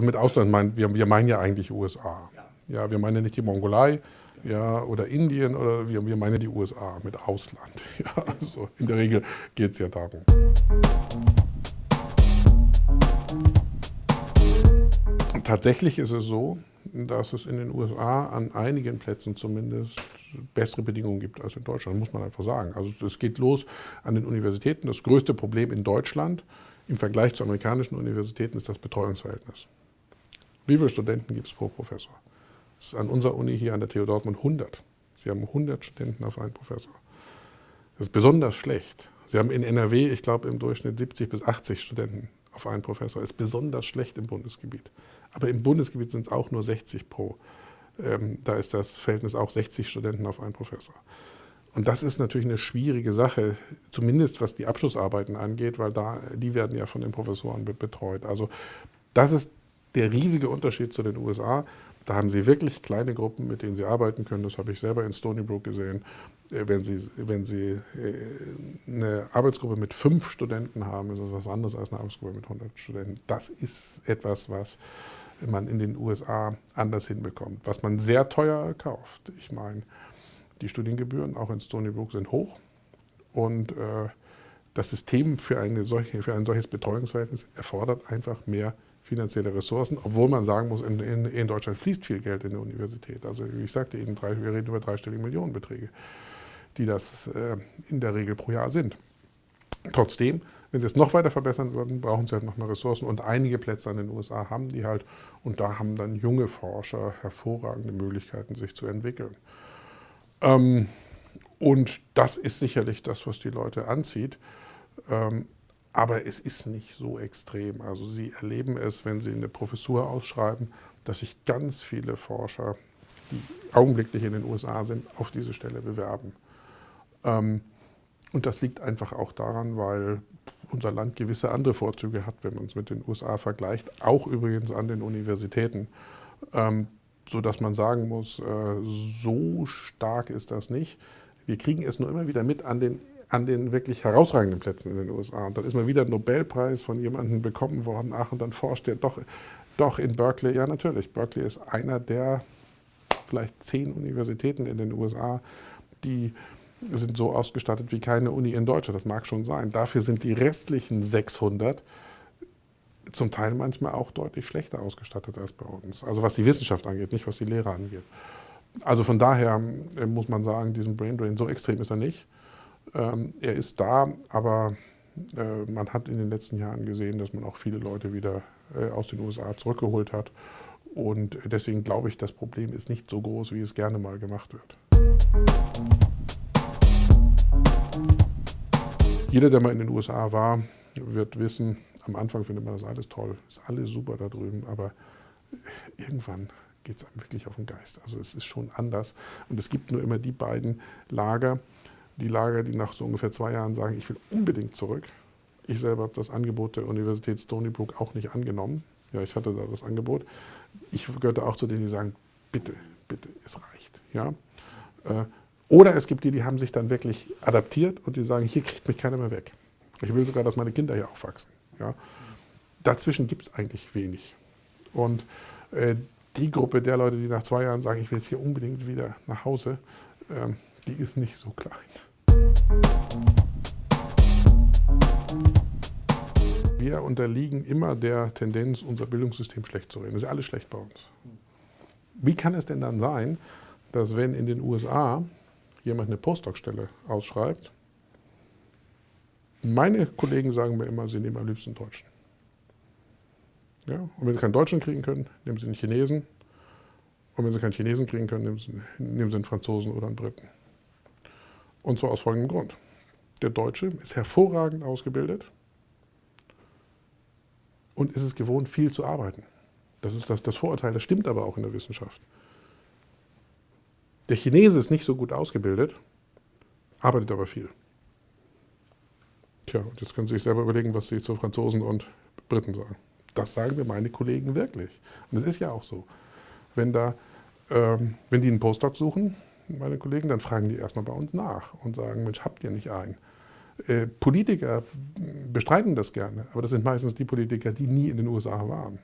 Mit Ausland meinen wir, wir meinen ja eigentlich USA. Ja, wir meinen nicht die Mongolei ja, oder Indien, oder wir, wir meinen die USA mit Ausland. Ja, also in der Regel geht es ja darum. Tatsächlich ist es so, dass es in den USA an einigen Plätzen zumindest bessere Bedingungen gibt als in Deutschland, muss man einfach sagen. Also es geht los an den Universitäten. Das größte Problem in Deutschland im Vergleich zu amerikanischen Universitäten ist das Betreuungsverhältnis. Wie viele Studenten gibt es pro Professor? Das ist an unserer Uni hier an der TU Dortmund 100. Sie haben 100 Studenten auf einen Professor. Das ist besonders schlecht. Sie haben in NRW, ich glaube, im Durchschnitt 70 bis 80 Studenten auf einen Professor. Das ist besonders schlecht im Bundesgebiet. Aber im Bundesgebiet sind es auch nur 60 pro. Ähm, da ist das Verhältnis auch 60 Studenten auf einen Professor. Und das ist natürlich eine schwierige Sache, zumindest was die Abschlussarbeiten angeht, weil da, die werden ja von den Professoren betreut. Also das ist der riesige Unterschied zu den USA. Da haben sie wirklich kleine Gruppen, mit denen sie arbeiten können. Das habe ich selber in Stony Brook gesehen. Äh, wenn sie, wenn sie äh, eine Arbeitsgruppe mit fünf Studenten haben, ist das was anderes als eine Arbeitsgruppe mit 100 Studenten. Das ist etwas, was man in den USA anders hinbekommt, was man sehr teuer kauft. Ich meine, die Studiengebühren auch in Stony Brook sind hoch und äh, das System für, eine solche, für ein solches Betreuungsverhältnis erfordert einfach mehr finanzielle Ressourcen, obwohl man sagen muss, in, in, in, Deutschland fließt viel Geld in die Universität. Also wie ich sagte Ihnen, drei, wir reden über dreistellige Millionenbeträge, die das äh, in der Regel pro Jahr sind. Trotzdem, wenn Sie es noch weiter verbessern würden, brauchen Sie halt noch mehr Ressourcen und einige Plätze an den USA haben die halt und da haben dann junge Forscher hervorragende Möglichkeiten, sich zu entwickeln. Ähm, und das ist sicherlich das, was die Leute anzieht. Ähm, aber es ist nicht so extrem. Also Sie erleben es, wenn Sie eine Professur ausschreiben, dass sich ganz viele Forscher, die augenblicklich in den USA sind, auf diese Stelle bewerben. Ähm, und das liegt einfach auch daran, weil unser Land gewisse andere Vorzüge hat, wenn man es mit den USA vergleicht, auch übrigens an den Universitäten. Ähm, sodass man sagen muss, äh, so stark ist das nicht. Wir kriegen es nur immer wieder mit an den an den wirklich herausragenden Plätzen in den USA. Und dann ist mal wieder ein Nobelpreis von jemandem bekommen worden. Ach, und dann forscht er doch, doch in Berkeley. Ja, natürlich. Berkeley ist einer der vielleicht zehn Universitäten in den USA, die sind so ausgestattet wie keine Uni in Deutschland. Das mag schon sein. Dafür sind die restlichen 600 zum Teil manchmal auch deutlich schlechter ausgestattet als bei uns. Also was die Wissenschaft angeht, nicht was die Lehre angeht. Also von daher äh, muss man sagen, diesen Brain Drain, so extrem ist er nicht. Ähm, er ist da, aber äh, man hat in den letzten Jahren gesehen, dass man auch viele Leute wieder äh, aus den USA zurückgeholt hat. Und deswegen glaube ich, das Problem ist nicht so groß, wie es gerne mal gemacht wird. Jeder, der mal in den USA war, wird wissen, am Anfang findet man das alles toll, ist alles super da drüben, aber irgendwann geht es einem wirklich auf den Geist. Also es ist schon anders und es gibt nur immer die beiden Lager, die Lager, die nach so ungefähr zwei Jahren sagen, ich will unbedingt zurück. Ich selber habe das Angebot der Universität Stony Brook auch nicht angenommen. Ja, ich hatte da das Angebot. Ich gehörte auch zu denen, die sagen, bitte, bitte, es reicht. Ja? Äh, oder es gibt die, die haben sich dann wirklich adaptiert und die sagen, hier kriegt mich keiner mehr weg. Ich will sogar, dass meine Kinder hier aufwachsen. Ja? Dazwischen gibt es eigentlich wenig. Und äh, die Gruppe der Leute, die nach zwei Jahren sagen, ich will jetzt hier unbedingt wieder nach Hause, ähm, die ist nicht so klein. Wir unterliegen immer der Tendenz, unser Bildungssystem schlecht zu reden. Das ist alles schlecht bei uns. Wie kann es denn dann sein, dass wenn in den USA jemand eine Postdoc-Stelle ausschreibt, meine Kollegen sagen mir immer, sie nehmen am liebsten Deutschen. Ja? Und wenn sie keinen Deutschen kriegen können, nehmen sie einen Chinesen. Und wenn sie keinen Chinesen kriegen können, nehmen sie, nehmen sie einen Franzosen oder einen Briten. Und zwar aus folgendem Grund. Der Deutsche ist hervorragend ausgebildet und ist es gewohnt, viel zu arbeiten. Das ist das, das Vorurteil, das stimmt aber auch in der Wissenschaft. Der Chinese ist nicht so gut ausgebildet, arbeitet aber viel. Tja, und jetzt können Sie sich selber überlegen, was Sie zu Franzosen und Briten sagen. Das sagen mir meine Kollegen wirklich. Und es ist ja auch so. Wenn, da, ähm, wenn die einen Postdoc suchen, meine Kollegen, dann fragen die erstmal bei uns nach und sagen, Mensch, habt ihr nicht einen? Äh, Politiker bestreiten das gerne, aber das sind meistens die Politiker, die nie in den USA waren.